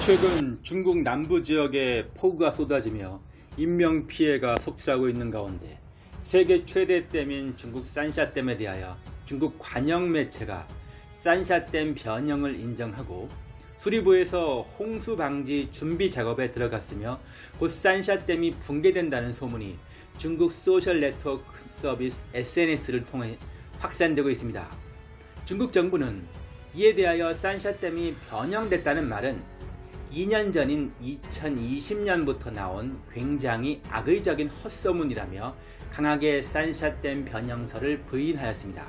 최근 중국 남부 지역에 폭우가 쏟아지며 인명피해가 속출하고 있는 가운데 세계 최대 댐인 중국 산샤댐에 대하여 중국 관영 매체가 산샤댐 변형을 인정하고 수리부에서 홍수 방지 준비 작업에 들어갔으며 곧 산샤댐이 붕괴된다는 소문이 중국 소셜 네트워크 서비스 SNS를 통해 확산되고 있습니다. 중국 정부는 이에 대하여 산샤댐이 변형됐다는 말은 2년 전인 2020년부터 나온 굉장히 악의적인 헛소문이라며 강하게 산샤댐 변형설을 부인하였습니다.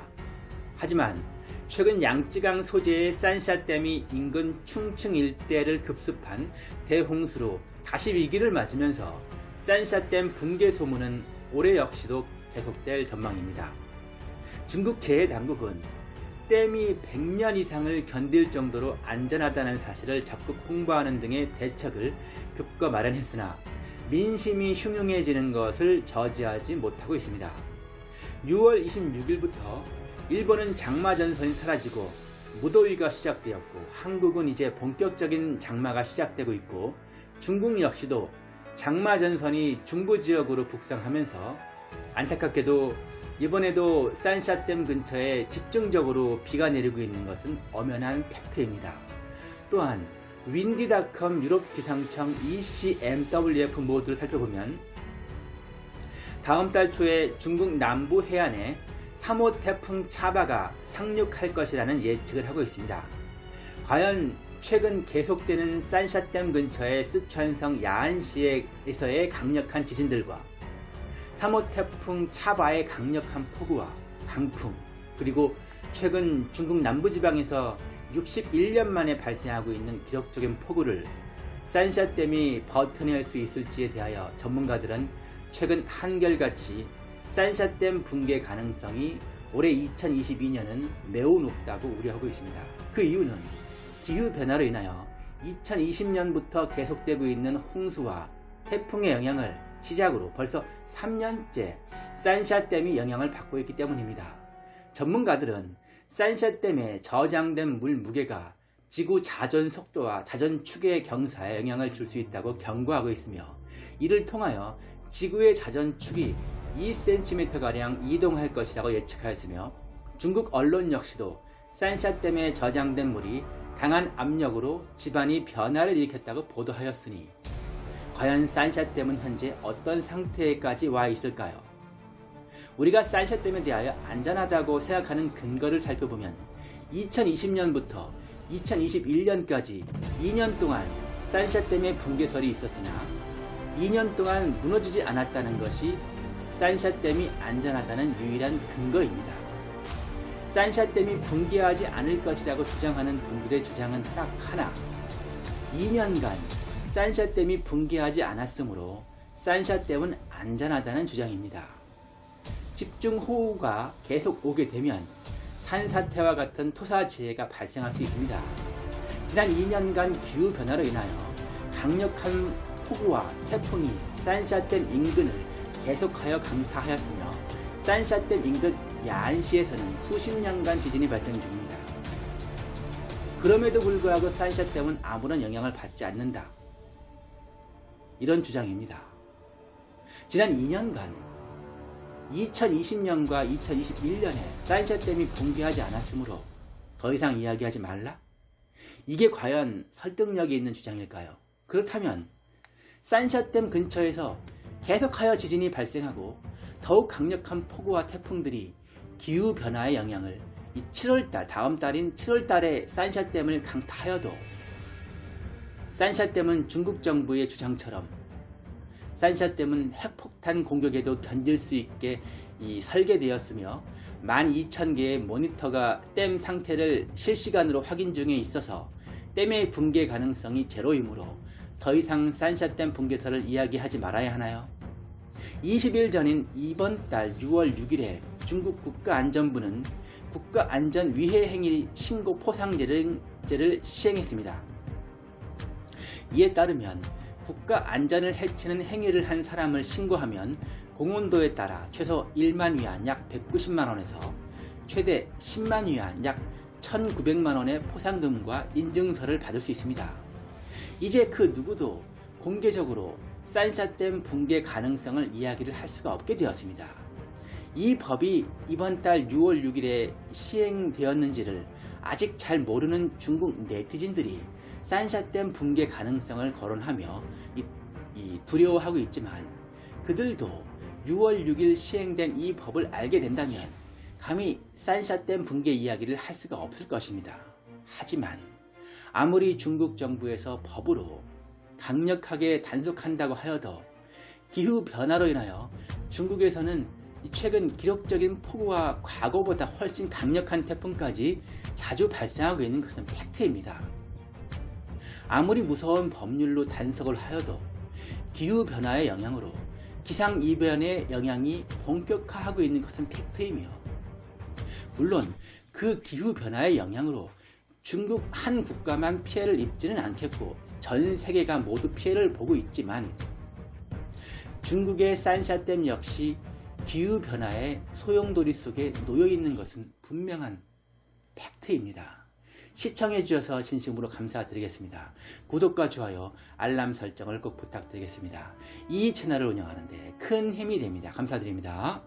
하지만 최근 양쯔강 소재의 산샤댐이 인근 충칭 일대를 급습한 대홍수로 다시 위기를 맞으면서 산샤댐 붕괴 소문은 올해 역시도 계속될 전망입니다. 중국 재해당국은 댐이 100년 이상을 견딜 정도로 안전하다는 사실을 적극 홍보하는 등의 대책을 급거 마련했으나 민심이 흉흉해지는 것을 저지하지 못하고 있습니다. 6월 26일부터 일본은 장마 전선이 사라지고 무더위가 시작되었고 한국은 이제 본격적인 장마가 시작되고 있고 중국 역시도 장마 전선이 중부 지역으로 북상하면서 안타깝게도 이번에도 산샤댐 근처에 집중적으로 비가 내리고 있는 것은 엄연한 팩트입니다. 또한 윈디닷컴 유럽 기상청 ECMWF 모드를 살펴보면 다음 달 초에 중국 남부 해안에 3호 태풍 차바가 상륙할 것이라는 예측을 하고 있습니다. 과연 최근 계속되는 산샤댐 근처의 쓰촨성 야안시에서의 강력한 지진들과 3호 태풍 차바의 강력한 폭우와 강풍 그리고 최근 중국 남부지방에서 61년 만에 발생하고 있는 기록적인 폭우를 산샤댐이 버텨낼 수 있을지에 대하여 전문가들은 최근 한결같이 산샤댐 붕괴 가능성이 올해 2022년은 매우 높다고 우려하고 있습니다. 그 이유는 기후변화로 인하여 2020년부터 계속되고 있는 홍수와 태풍의 영향을 시작으로 벌써 3년째 산샤댐이 영향을 받고 있기 때문입니다. 전문가들은 산샤댐에 저장된 물 무게가 지구 자전 속도와 자전 축의 경사에 영향을 줄 수 있다고 경고하고 있으며 이를 통하여 지구의 자전 축이 2cm가량 이동할 것이라고 예측하였으며 중국 언론 역시도 산샤댐에 저장된 물이 강한 압력으로 집안이 변화를 일으켰다고 보도하였으니 과연 산샤댐은 현재 어떤 상태까지 와 있을까요? 우리가 산샤댐에 대하여 안전하다고 생각하는 근거를 살펴보면 2020년부터 2021년까지 2년 동안 산샤댐의 붕괴설이 있었으나 2년 동안 무너지지 않았다는 것이 산샤댐이 안전하다는 유일한 근거입니다. 산샤댐이 붕괴하지 않을 것이라고 주장하는 분들의 주장은 딱 하나 2년간 산샤댐이 붕괴하지 않았으므로 산샤댐은 안전하다는 주장입니다. 집중호우가 계속 오게 되면 산사태와 같은 토사지해가 발생할 수 있습니다. 지난 2년간 기후변화로 인하여 강력한 폭우와 태풍이 산샤댐 인근을 계속하여 강타하였으며 산샤댐 인근 야안시에서는 수십 년간 지진이 발생 중입니다. 그럼에도 불구하고 산샤댐은 아무런 영향을 받지 않는다. 이런 주장입니다. 지난 2년간 2020년과 2021년에 사인샤댐이 붕괴하지 않았으므로 더 이상 이야기하지 말라? 이게 과연 설득력이 있는 주장일까요? 그렇다면 산샤댐 근처에서 계속하여 지진이 발생하고 더욱 강력한 폭우와 태풍들이 기후변화의 영향을 7월달 다음 달인 7월달에 산샤댐을 강타하여도 산샤댐은 중국 정부의 주장처럼 산샤 댐은 핵폭탄 공격에도 견딜 수 있게 설계되었으며 12,000개의 모니터가 댐 상태를 실시간으로 확인 중에 있어서 댐의 붕괴 가능성이 제로이므로 더 이상 산샤댐 붕괴설을 이야기하지 말아야 하나요? 20일 전인 이번 달 6월 6일에 중국 국가안전부는 국가안전위해 행위 신고 포상제를 시행했습니다. 이에 따르면 국가 안전을 해치는 행위를 한 사람을 신고하면 공온도에 따라 최소 1만 위안 약 190만원에서 최대 10만 위안 약 1900만원의 포상금과 인증서를 받을 수 있습니다. 이제 그 누구도 공개적으로 산샤댐 붕괴 가능성을 이야기를 할 수가 없게 되었습니다. 이 법이 이번 달 6월 6일에 시행되었는지를 아직 잘 모르는 중국 네티즌들이 산샤댐 붕괴 가능성을 거론하며 이- 이 두려워하고 있지만 그들도 6월 6일 시행된 이 법을 알게 된다면 감히 산샤댐 붕괴 이야기를 할 수가 없을 것입니다. 하지만 아무리 중국 정부에서 법으로 강력하게 단속한다고 하여도 기후 변화로 인하여 중국에서는 최근 기록적인 폭우와 과거보다 훨씬 강력한 태풍까지 자주 발생하고 있는 것은 팩트입니다. 아무리 무서운 법률로 단속을 하여도 기후 변화의 영향으로 기상 이변의 영향이 본격화하고 있는 것은 팩트이며 물론 그 기후 변화의 영향으로 중국 한 국가만 피해를 입지는 않겠고 전 세계가 모두 피해를 보고 있지만 중국의 산샤댐 역시 기후 변화의 소용돌이 속에 놓여 있는 것은 분명한 팩트입니다. 시청해 주셔서 진심으로 감사드리겠습니다. 구독과 좋아요, 알람 설정을 꼭 부탁드리겠습니다. 이 채널을 운영하는데 큰 힘이 됩니다. 감사드립니다.